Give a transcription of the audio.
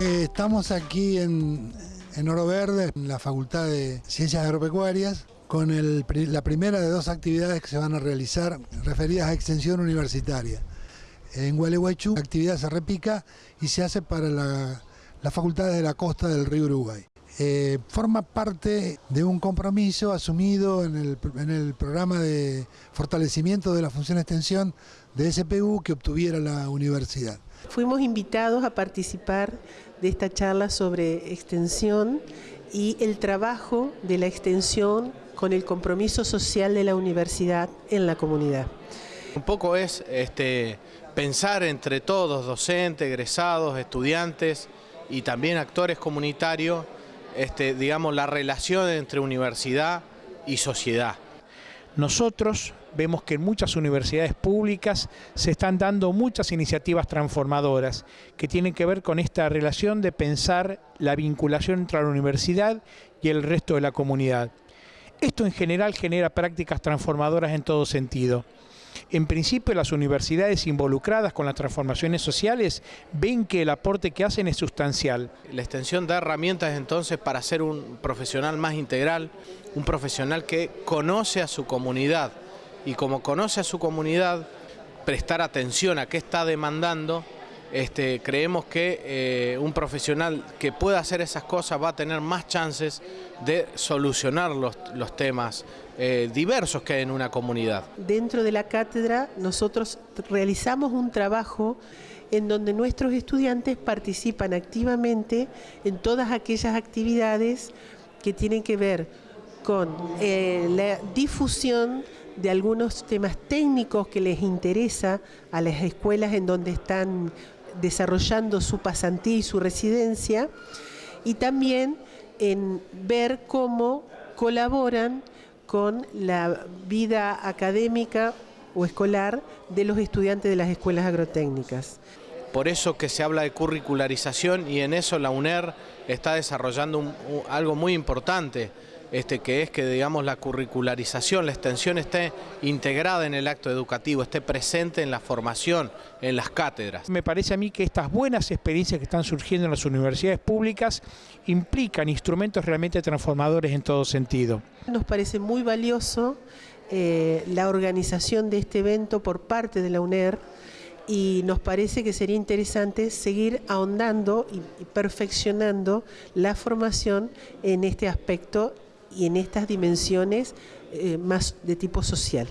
Estamos aquí en, Oro Verde, en la Facultad de Ciencias Agropecuarias, con la primera de dos actividades que se van a realizar referidas a extensión universitaria. En Gualeguaychú la actividad se repica y se hace para la, las facultades de la costa del río Uruguay. Eh, forma parte de un compromiso asumido en el, en el, programa de fortalecimiento de la función de extensión de SPU que obtuviera la universidad. Fuimos invitados a participar de esta charla sobre extensión y el trabajo de la extensión con el compromiso social de la universidad en la comunidad. Un poco es este, pensar entre todos, docentes, egresados, estudiantes y también actores comunitarios, este, digamos, la relación entre universidad y sociedad. Nosotros vemos que en muchas universidades públicas se están dando muchas iniciativas transformadoras que tienen que ver con esta relación de pensar la vinculación entre la universidad y el resto de la comunidad. Esto en general genera prácticas transformadoras en todo sentido. En principio, las universidades involucradas con las transformaciones sociales ven que el aporte que hacen es sustancial. La extensión da herramientas entonces para ser un profesional más integral, un profesional que conoce a su comunidad y como conoce a su comunidad, prestar atención a qué está demandando este, creemos que eh, un profesional que pueda hacer esas cosas va a tener más chances de solucionar los, temas eh, diversos que hay en una comunidad. Dentro de la cátedra nosotros realizamos un trabajo en donde nuestros estudiantes participan activamente en todas aquellas actividades que tienen que ver con eh, la difusión de algunos temas técnicos que les interesa a las escuelas en donde están desarrollando su pasantía y su residencia, y también en ver cómo colaboran con la vida académica o escolar de los estudiantes de las escuelas agrotécnicas. Por eso que se habla de curricularización y en eso la UNER está desarrollando algo muy importante este, que es que digamos la curricularización, la extensión esté integrada en el acto educativo, esté presente en la formación, en las cátedras. Me parece a mí que estas buenas experiencias que están surgiendo en las universidades públicas implican instrumentos realmente transformadores en todo sentido. Nos parece muy valioso eh, la organización de este evento por parte de la UNER, y nos parece que sería interesante seguir ahondando y perfeccionando la formación en este aspecto y en estas dimensiones eh, más de tipo social.